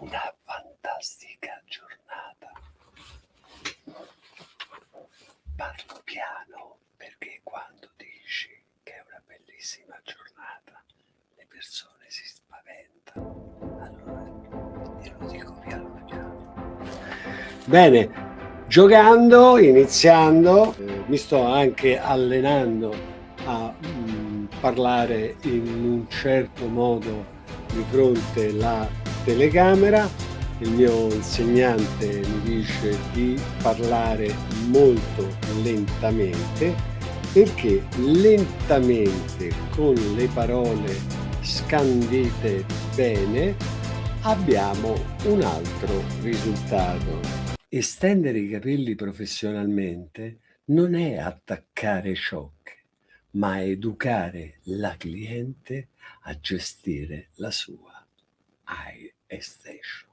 una fantastica giornata. Parlo piano perché quando dici che è una bellissima giornata le persone si spaventano. Allora io lo dico piano piano. Bene, giocando, iniziando, eh, mi sto anche allenando a mh, parlare in un certo modo di fronte alla telecamera. Il mio insegnante mi dice di parlare molto lentamente perché lentamente con le parole scandite bene abbiamo un altro risultato. Estendere i capelli professionalmente non è attaccare ciocche, ma educare la cliente a gestire la sua eye extension.